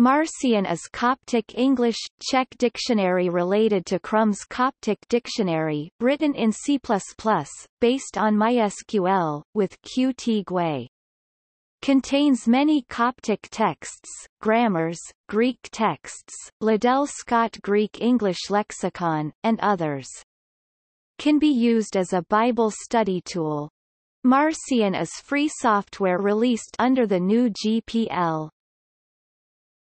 Marcion is Coptic English, Czech dictionary related to Crum's Coptic Dictionary, written in C++, based on MySQL, with Qt GUI. Contains many Coptic texts, grammars, Greek texts, Liddell Scott Greek-English lexicon, and others. Can be used as a Bible study tool. Marcion is free software released under the GNU GPL.